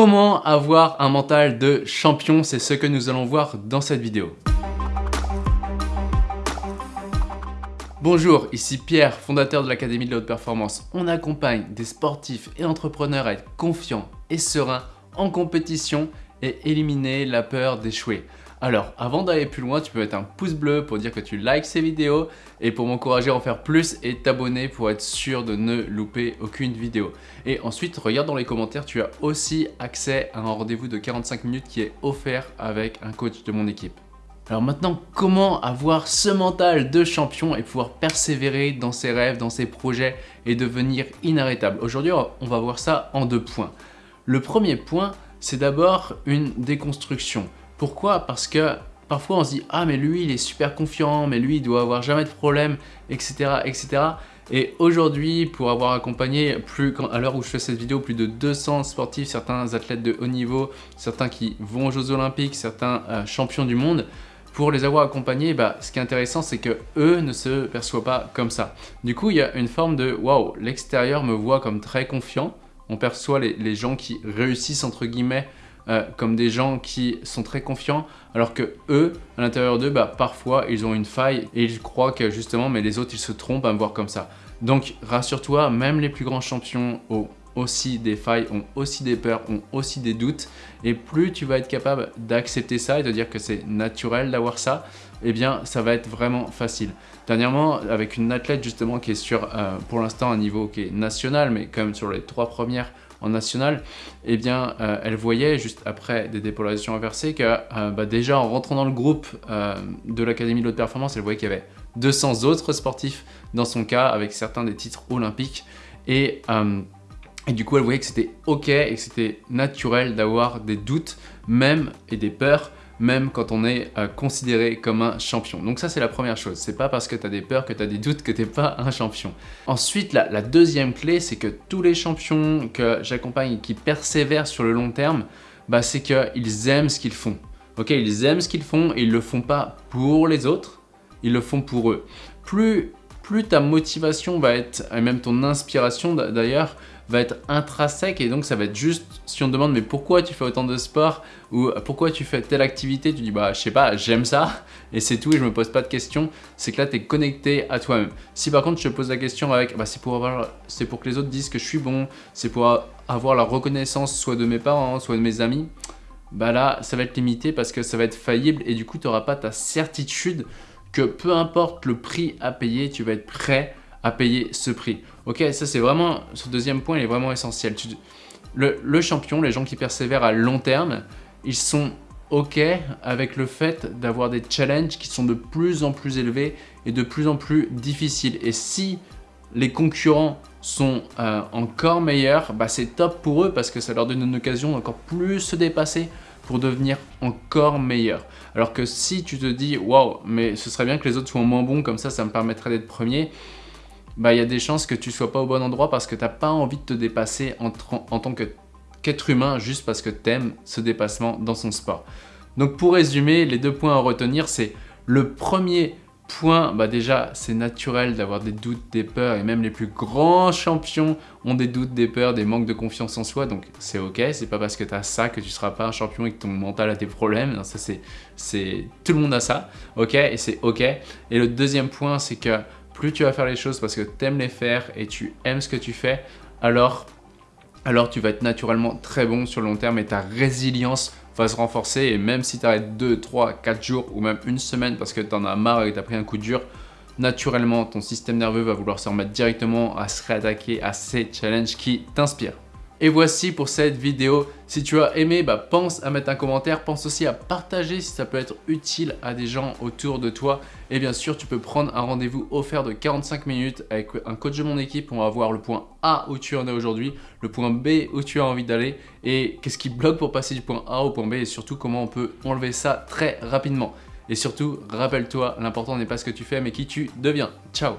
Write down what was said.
Comment avoir un mental de champion C'est ce que nous allons voir dans cette vidéo. Bonjour, ici Pierre, fondateur de l'Académie de la Haute Performance. On accompagne des sportifs et entrepreneurs à être confiants et sereins en compétition et éliminer la peur d'échouer. Alors, avant d'aller plus loin, tu peux mettre un pouce bleu pour dire que tu likes ces vidéos et pour m'encourager à en faire plus et t'abonner pour être sûr de ne louper aucune vidéo. Et ensuite, regarde dans les commentaires, tu as aussi accès à un rendez-vous de 45 minutes qui est offert avec un coach de mon équipe. Alors maintenant, comment avoir ce mental de champion et pouvoir persévérer dans ses rêves, dans ses projets et devenir inarrêtable? Aujourd'hui, on va voir ça en deux points. Le premier point, c'est d'abord une déconstruction. Pourquoi? Parce que parfois on se dit « Ah mais lui il est super confiant, mais lui il doit avoir jamais de problème, etc. etc. » Et aujourd'hui, pour avoir accompagné, plus, à l'heure où je fais cette vidéo, plus de 200 sportifs, certains athlètes de haut niveau, certains qui vont aux Jeux Olympiques, certains euh, champions du monde, pour les avoir accompagnés, bah, ce qui est intéressant, c'est que eux ne se perçoivent pas comme ça. Du coup, il y a une forme de « Waouh, l'extérieur me voit comme très confiant ». On perçoit les, les gens qui réussissent, entre guillemets, euh, comme des gens qui sont très confiants, alors que eux, à l'intérieur d'eux, bah, parfois, ils ont une faille et ils croient que justement, mais les autres, ils se trompent à me voir comme ça. Donc, rassure-toi, même les plus grands champions ont aussi des failles, ont aussi des peurs, ont aussi des doutes. Et plus tu vas être capable d'accepter ça et de dire que c'est naturel d'avoir ça, eh bien, ça va être vraiment facile. Dernièrement, avec une athlète justement qui est sur, euh, pour l'instant, un niveau qui est national, mais quand sur les trois premières en national, eh bien, euh, elle voyait juste après des dépolarisations inversées que euh, bah, déjà en rentrant dans le groupe euh, de l'Académie de haute performance, elle voyait qu'il y avait 200 autres sportifs dans son cas avec certains des titres olympiques. Et, et du coup elle voyait que c'était ok et que c'était naturel d'avoir des doutes même et des peurs même quand on est euh, considéré comme un champion. Donc ça, c'est la première chose. C'est pas parce que tu as des peurs, que tu as des doutes que tu n'es pas un champion. Ensuite, la, la deuxième clé, c'est que tous les champions que j'accompagne et qui persévèrent sur le long terme, bah, c'est qu'ils aiment ce qu'ils font. Ok, ils aiment ce qu'ils font et ils le font pas pour les autres, ils le font pour eux. Plus, plus ta motivation va être, et même ton inspiration d'ailleurs, va être intrinsèque et donc ça va être juste si on te demande mais pourquoi tu fais autant de sport ou pourquoi tu fais telle activité, tu dis bah je sais pas, j'aime ça et c'est tout et je me pose pas de questions, c'est que là tu es connecté à toi-même. Si par contre je te pose la question avec bah c'est pour, avoir, pour que les autres disent que je suis bon, c'est pour avoir la reconnaissance soit de mes parents, soit de mes amis, bah là ça va être limité parce que ça va être faillible et du coup tu n'auras pas ta certitude que peu importe le prix à payer, tu vas être prêt à payer ce prix. Ok, ça c'est vraiment, ce deuxième point il est vraiment essentiel. le, champion, les gens qui persévèrent à long terme, ils sont ok avec le fait d'avoir des challenges qui sont de plus en plus élevés et de plus en plus difficiles. Et si les concurrents sont euh, encore meilleurs, bah c'est top pour eux parce que ça leur donne une occasion d'encore plus se dépasser pour devenir encore meilleur. Alors que si tu te dis « Waouh, mais ce serait bien que les autres soient moins bons, comme ça, ça me permettrait d'être premier », bah, il y a des chances que tu sois pas au bon endroit parce que tu n'as pas envie de te dépasser en, tant qu'être humain juste parce que tu aimes ce dépassement dans son sport. Donc pour résumer, les deux points à retenir, c'est le premier point, bah déjà c'est naturel d'avoir des doutes, des peurs et même les plus grands champions ont des doutes, des peurs, des manques de confiance en soi donc c'est ok, c'est pas parce que tu as ça que tu seras pas un champion et que ton mental a des problèmes, ça c'est tout le monde a ça, ok et c'est ok. Et le deuxième point c'est que plus tu vas faire les choses parce que tu aimes les faire et tu aimes ce que tu fais, alors, alors tu vas être naturellement très bon sur le long terme et ta résilience va se renforcer et même si tu arrêtes 2, 3, 4 jours ou même une semaine parce que tu en as marre et que tu as pris un coup dur, naturellement ton système nerveux va vouloir se remettre directement à se réattaquer à ces challenges qui t'inspirent. Et voici pour cette vidéo. Si tu as aimé, bah, pense à mettre un commentaire. Pense aussi à partager si ça peut être utile à des gens autour de toi. Et bien sûr, tu peux prendre un rendez-vous offert de 45 minutes avec un coach de mon équipe. On va voir le point A où tu en es aujourd'hui, le point B où tu as envie d'aller et qu'est-ce qui bloque pour passer du point A au point B et surtout comment on peut enlever ça très rapidement. Et surtout, rappelle-toi, l'important n'est pas ce que tu fais mais qui tu deviens. Ciao